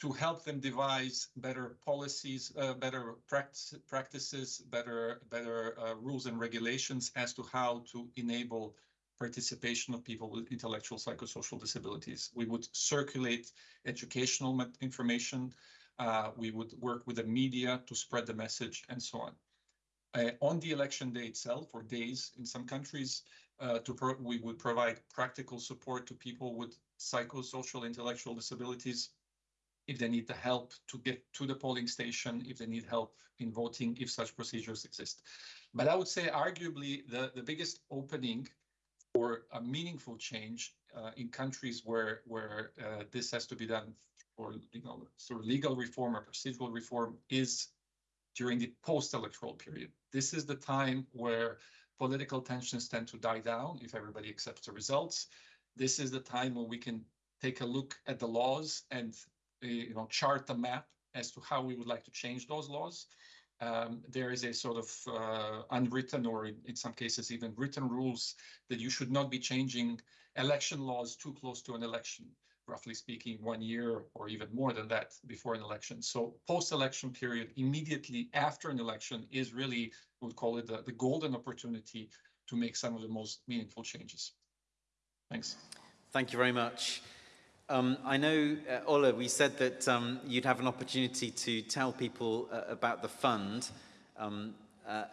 Speaker 5: to help them devise better policies, uh, better practice, practices, better better uh, rules and regulations as to how to enable participation of people with intellectual psychosocial disabilities. We would circulate educational information. Uh, we would work with the media to spread the message and so on. Uh, on the election day itself or days in some countries. Uh, we would provide practical support to people with psychosocial intellectual disabilities if they need the help to get to the polling station, if they need help in voting, if such procedures exist. But I would say arguably the, the biggest opening for a meaningful change uh, in countries where where uh, this has to be done for legal sort of legal reform or procedural reform is during the post-electoral period. This is the time where political tensions tend to die down if everybody accepts the results. This is the time when we can take a look at the laws and uh, you know chart a map as to how we would like to change those laws. Um, there is a sort of uh, unwritten or in some cases even written rules that you should not be changing election laws too close to an election roughly speaking, one year or even more than that before an election. So post-election period, immediately after an election, is really, we'll call it the, the golden opportunity to make some of the most meaningful changes. Thanks.
Speaker 1: Thank you very much. Um, I know, uh, Ola, we said that um, you'd have an opportunity to tell people uh, about the fund um, uh,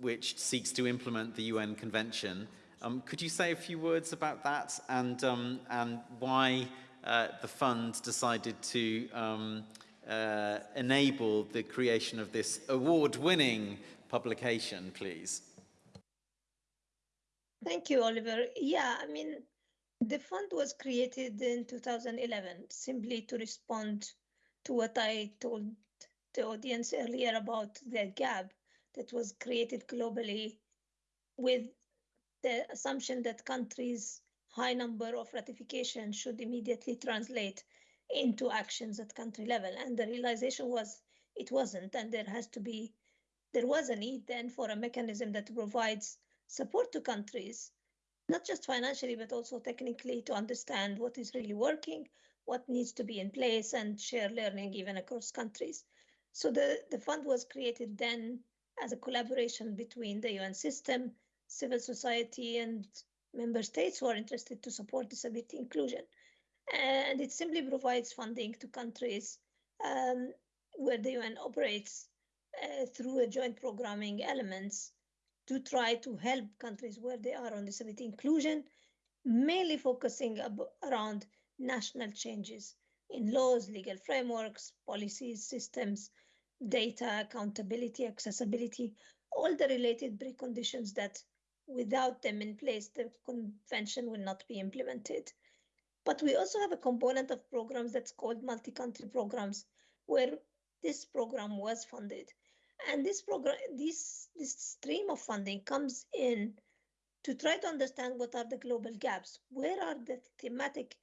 Speaker 1: which seeks to implement the UN Convention. Um, could you say a few words about that and, um, and why uh, the fund decided to um, uh, enable the creation of this award-winning publication, please.
Speaker 4: Thank you, Oliver. Yeah, I mean, the fund was created in 2011 simply to respond to what I told the audience earlier about the gap that was created globally with the assumption that countries high number of ratification should immediately translate into actions at country level. And the realization was it wasn't, and there has to be, there was a need then for a mechanism that provides support to countries, not just financially, but also technically to understand what is really working, what needs to be in place, and share learning even across countries. So the, the fund was created then as a collaboration between the UN system, civil society, and member states who are interested to support disability inclusion. And it simply provides funding to countries um, where the UN operates uh, through a joint programming elements to try to help countries where they are on disability inclusion, mainly focusing around national changes in laws, legal frameworks, policies, systems, data, accountability, accessibility, all the related preconditions that without them in place, the convention will not be implemented. But we also have a component of programs that's called multi-country programs, where this program was funded. And this program, this, this stream of funding comes in to try to understand what are the global gaps. Where are the thematic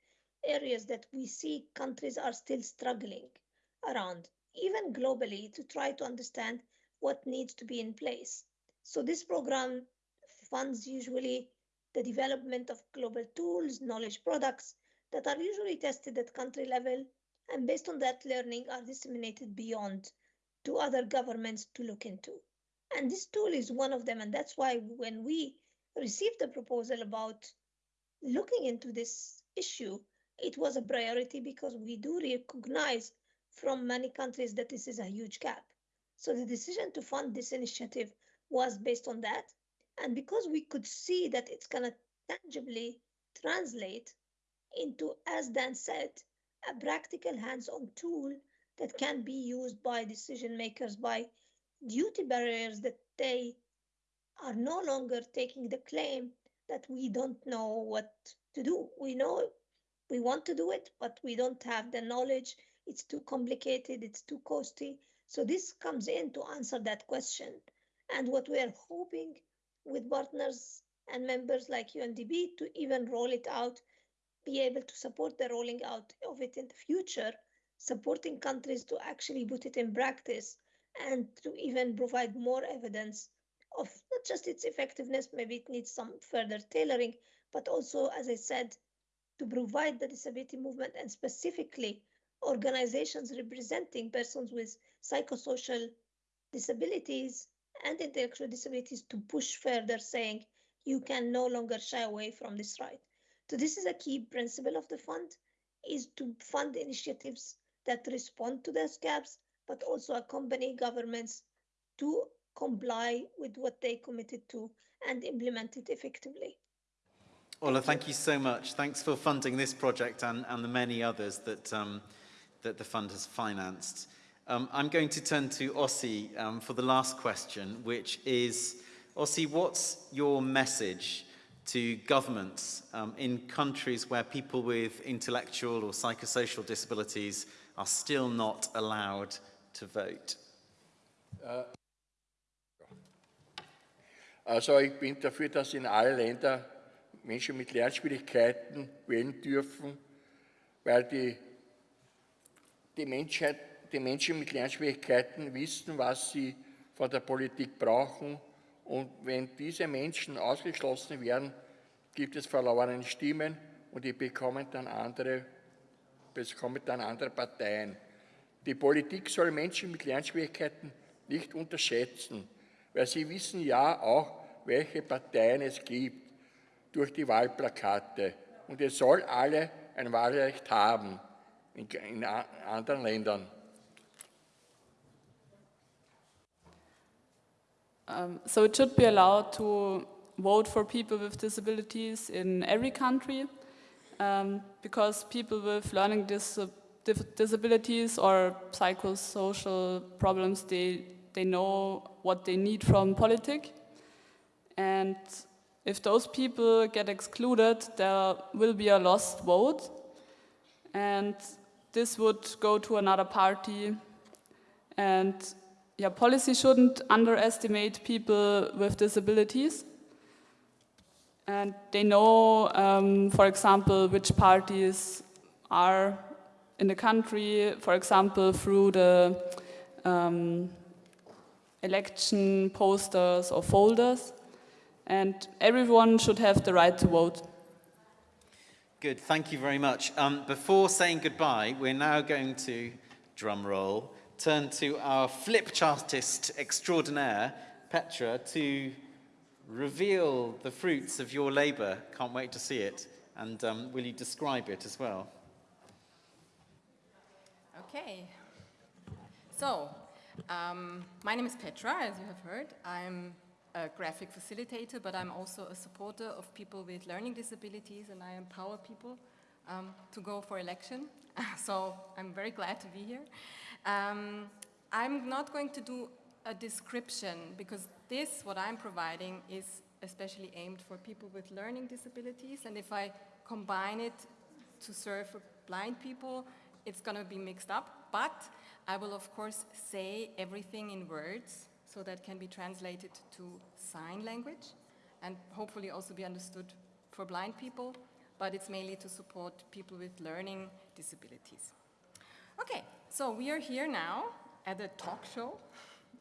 Speaker 4: areas that we see countries are still struggling around, even globally, to try to understand what needs to be in place. So this program funds usually the development of global tools, knowledge products that are usually tested at country level and based on that learning are disseminated beyond to other governments to look into. And this tool is one of them. And that's why when we received the proposal about looking into this issue, it was a priority because we do recognize from many countries that this is a huge gap. So the decision to fund this initiative was based on that. And because we could see that it's going to tangibly translate into, as Dan said, a practical hands on tool that can be used by decision makers by duty bearers that they are no longer taking the claim that we don't know what to do. We know we want to do it, but we don't have the knowledge. It's too complicated, it's too costly. So this comes in to answer that question. And what we are hoping with partners and members like UNDP to even roll it out, be able to support the rolling out of it in the future, supporting countries to actually put it in practice and to even provide more evidence of not just its effectiveness, maybe it needs some further tailoring, but also, as I said, to provide the disability movement and specifically organizations representing persons with psychosocial disabilities and intellectual disabilities to push further, saying you can no longer shy away from this right. So this is a key principle of the fund, is to fund initiatives that respond to those gaps, but also accompany governments to comply with what they committed to and implement it effectively.
Speaker 1: Ola, thank you so much. Thanks for funding this project and, and the many others that, um, that the fund has financed. Um, I'm going to turn to Ossi um, for the last question, which is, Ossi, what's your message to governments um, in countries where people with intellectual or psychosocial disabilities are still not allowed to vote?
Speaker 2: Also ich bin dafür, dass in alle Länder Menschen mit Lernschwierigkeiten wählen dürfen, weil die, die, Menschheit, die Menschen mit Lernschwierigkeiten wissen, was sie von der Politik brauchen. Und wenn diese Menschen ausgeschlossen werden, gibt es verlorene Stimmen und die bekommen dann andere, bekommen dann andere Parteien. Die Politik soll Menschen mit Lernschwierigkeiten nicht unterschätzen, weil sie wissen ja auch, welche Parteien es gibt durch die Wahlplakate. Und es soll alle ein Wahlrecht haben in, in anderen Ländern.
Speaker 3: Um, so it should be allowed to vote for people with disabilities in every country um, because people with learning dis disabilities or psychosocial problems, they, they know what they need from politics. And if those people get excluded, there will be a lost vote. And this would go to another party. And yeah, policy shouldn't underestimate people with disabilities. And they know, um, for example, which parties are in the country, for example, through the um, election posters or folders. And everyone should have the right to vote.
Speaker 1: Good, thank you very much. Um, before saying goodbye, we're now going to, drum roll, turn to our flip chartist extraordinaire, Petra, to reveal the fruits of your labour. Can't wait to see it. And um, will you describe it as well?
Speaker 6: Okay. So, um, my name is Petra, as you have heard. I'm a graphic facilitator, but I'm also a supporter of people with learning disabilities, and I empower people um, to go for election. [laughs] so I'm very glad to be here. Um, I'm not going to do a description because this, what I'm providing, is especially aimed for people with learning disabilities, and if I combine it to serve blind people, it's going to be mixed up, but I will of course say everything in words so that can be translated to sign language and hopefully also be understood for blind people, but it's mainly to support people with learning disabilities. Okay, so we are here now at a talk show,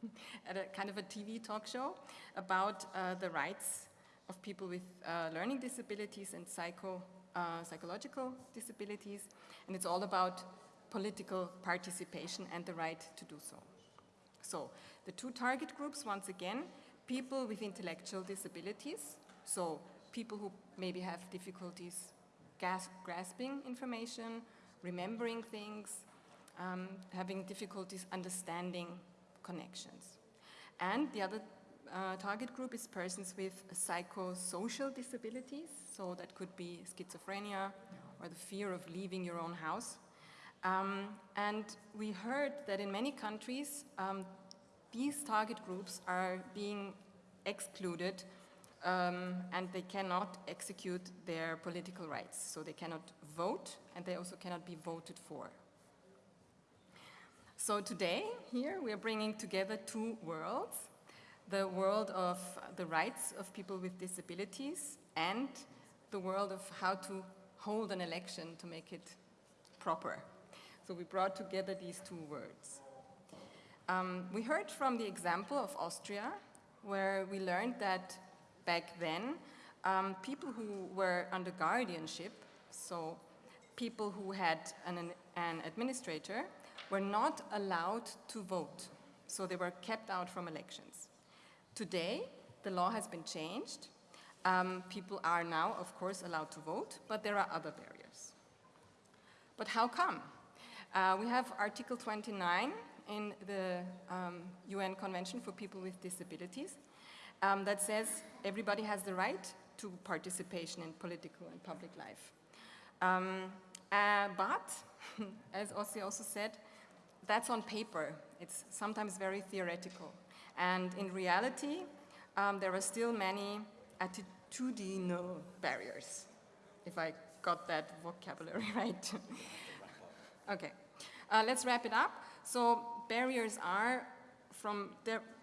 Speaker 6: [laughs] at a kind of a TV talk show about uh, the rights of people with uh, learning disabilities and psycho, uh, psychological disabilities, and it's all about political participation and the right to do so. So the two target groups, once again, people with intellectual disabilities, so people who maybe have difficulties grasping information, remembering things, um, having difficulties understanding connections. And the other uh, target group is persons with psychosocial disabilities, so that could be schizophrenia or the fear of leaving your own house. Um, and we heard that in many countries, um, these target groups are being excluded um, and they cannot execute their political rights. So they cannot vote and they also cannot be voted for. So today, here, we are bringing together two worlds, the world of the rights of people with disabilities and the world of how to hold an election to make it proper. So we brought together these two words. Um, we heard from the example of Austria, where we learned that back then, um, people who were under guardianship, so people who had an, an administrator, were not allowed to vote. So they were kept out from elections. Today, the law has been changed. Um, people are now, of course, allowed to vote, but there are other barriers. But how come? Uh, we have Article 29 in the um, UN Convention for People with Disabilities um, that says everybody has the right to participation in political and public life. Um, uh, but, [laughs] as Ossi also said, that's on paper. It's sometimes very theoretical. And in reality, um, there are still many attitudinal barriers, if I got that vocabulary [laughs] right. okay, uh, let's wrap it up. So barriers are from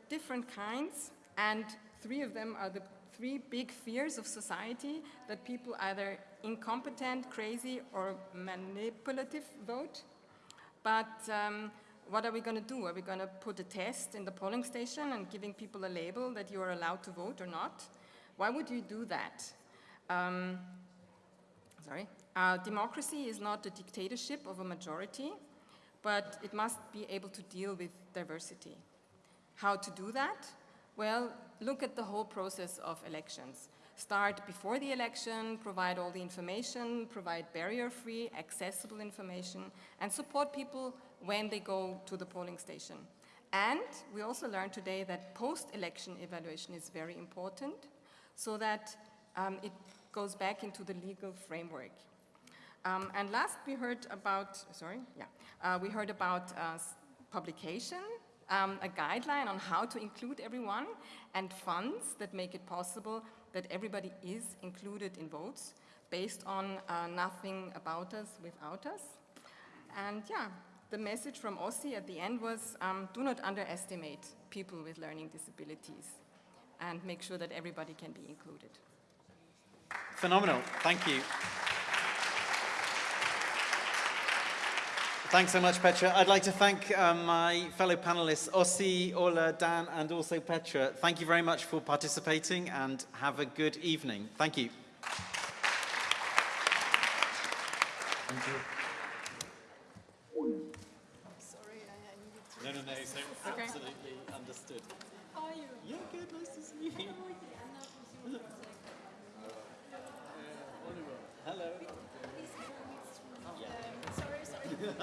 Speaker 6: different kinds, and three of them are the three big fears of society that people either incompetent, crazy, or manipulative vote. But um, what are we going to do? Are we going to put a test in the polling station and giving people a label that you are allowed to vote or not? Why would you do that? Um, sorry. Uh, democracy is not a dictatorship of a majority, but it must be able to deal with diversity. How to do that? Well, look at the whole process of elections. Start before the election, provide all the information, provide barrier-free, accessible information, and support people when they go to the polling station. And we also learned today that post-election evaluation is very important so that um, it goes back into the legal framework. Um, and last we heard about, sorry, yeah, uh, we heard about uh, publication, um, a guideline on how to include everyone, and funds that make it possible that everybody is included in votes based on uh, nothing about us without us. And yeah, the message from Ossi at the end was um, do not underestimate people with learning disabilities and make sure that everybody can be included.
Speaker 1: Phenomenal. Thank you. Thanks so much, Petra. I'd like to thank um, my fellow panelists, Ossi, Ola, Dan, and also Petra. Thank you very much for participating and have a good evening. Thank you.
Speaker 5: Thank you.